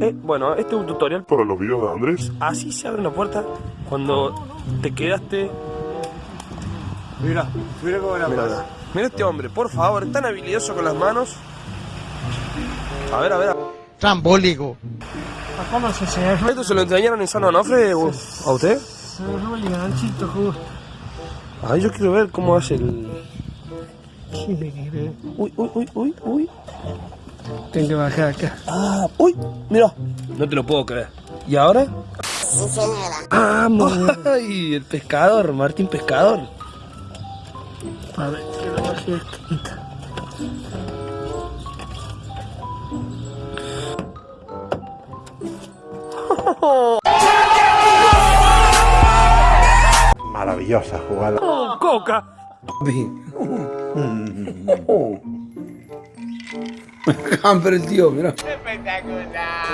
Eh, bueno, este es un tutorial. Para los videos de Andrés. Así se abre una puerta cuando te quedaste. Mira, mira cómo la Mira, pasa. mira este hombre, por favor, es tan habilidoso con las manos. A ver, a ver. Trambólico. ¿Cómo se se ¿Esto se lo enseñaron en San Onofre o- a usted? Se el ganchito justo. Ay, yo quiero ver cómo hace el. Uy, uy, uy, uy, uy. Tengo que bajar acá. Ah, uy, mira. No te lo puedo creer. ¿Y ahora? ¡Vamos! ¡Ay! El pescador, Martín Pescador. A ver, que lo bajé. Maravillosa jugada. ¡Oh, coca! Hamper el tío, mira. Espectacular.